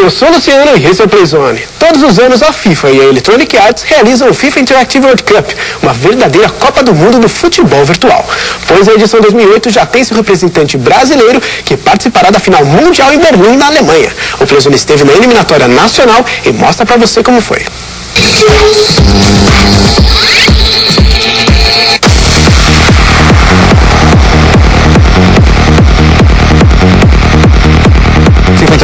Eu sou o Luciano e esse é o Playzone. Todos os anos a FIFA e a Electronic Arts realizam o FIFA Interactive World Cup, uma verdadeira Copa do Mundo do futebol virtual. Pois a edição 2008 já tem seu representante brasileiro que participará da final mundial em Berlim, na Alemanha. O Playzone esteve na eliminatória nacional e mostra pra você como foi. FIFA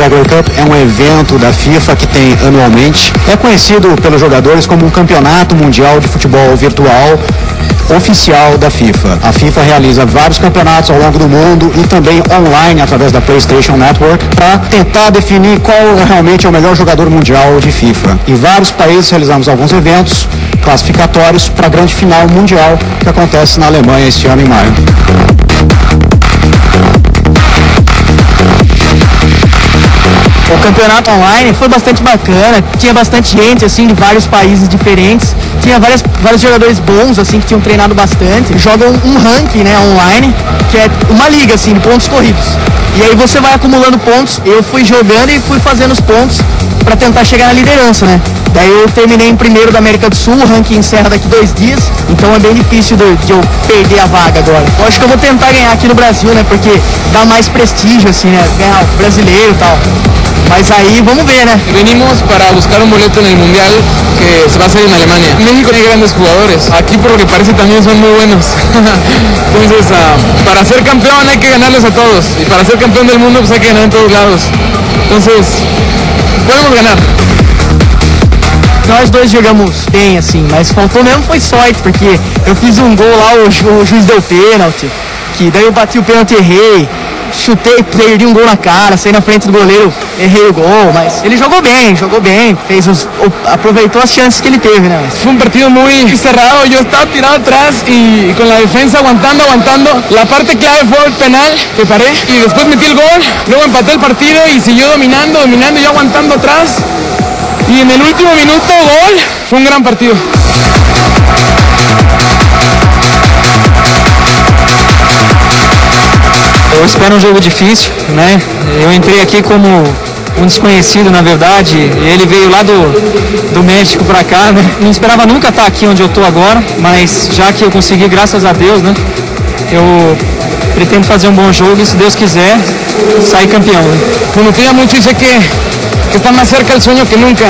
World Cup é um evento da FIFA que tem anualmente. É conhecido pelos jogadores como um campeonato mundial de futebol virtual oficial da FIFA. A FIFA realiza vários campeonatos ao longo do mundo e também online através da PlayStation Network para tentar definir qual realmente é o melhor jogador mundial de FIFA. Em vários países realizamos alguns eventos classificatórios para a grande final mundial que acontece na Alemanha este ano em maio. Campeonato online foi bastante bacana, tinha bastante gente assim de vários países diferentes, tinha várias, vários jogadores bons assim que tinham treinado bastante, jogam um ranking né, online, que é uma liga assim de pontos corridos. E aí você vai acumulando pontos, eu fui jogando e fui fazendo os pontos para tentar chegar na liderança, né? Daí eu terminei em primeiro da América do Sul, o ranking encerra daqui dois dias, então é bem difícil de, de eu perder a vaga agora. Eu acho que eu vou tentar ganhar aqui no Brasil, né? Porque dá mais prestígio, assim, né? Ganhar o brasileiro e tal. Mas aí vamos ver, né? Venimos para buscar un boleto en el Mundial que se va a hacer en Alemania. México tiene grandes jugadores. Aquí por lo que parece también son muy buenos. Entonces, ah, para ser campeón hay que ganarles a todos. Y para ser campeón del mundo pues hay que ganar en todos lados. Entonces, podemos ganar. Nós dois jogamos bem, assim, mas faltou mesmo foi sorte, porque eu fiz um gol lá, o, ju- o juiz deu pênalti, que daí eu bati o pênalti e errei, chutei, perdi um gol na cara, saí na frente do goleiro, errei o gol, mas ele jogou bem, jogou bem, fez os, o- aproveitou as chances que ele teve, né? Fue un partido muy cerrado, yo estaba tirado atrás y con la defensa aguantando, aguantando. La parte clave fue el penal que paré y después metí el gol, luego empaté el partido y siguió dominando, dominando, yo aguantando atrás. Y en el último minuto gol, fue un gran partido. Eu espero um jogo difícil, né? Eu entrei aqui como um desconhecido, na verdade. e Ele veio lá do, do México pra cá, né? Não esperava nunca estar aqui onde eu tô agora, mas já que eu consegui, graças a Deus, né? Eu pretendo fazer um bom jogo e, se Deus quiser, sair campeão. Né? Confía mucho y sé que, que está más cerca el sueño que nunca.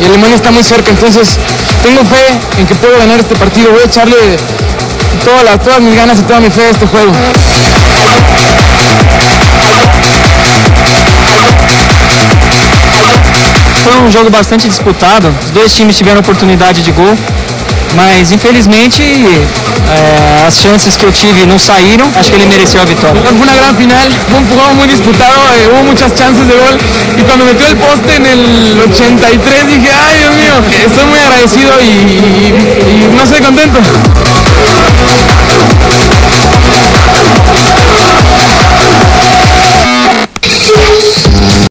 Y Alemania está muy cerca, entonces tengo fe en que puedo ganar este partido. Voy a echarle todas, todas mis ganas y toda mi fe a este juego. Um jogo bastante disputado, os dois times tiveram oportunidade de gol, mas infelizmente eh, as chances que eu tive não saíram, acho que ele mereceu a vitória. Fue una gran final, fue un juego muy disputado, eh, hubo muchas chances de gol y cuando metió el poste el 83 dije, ay Dios mío, estoy muy agradecido y, y- y no estoy contento.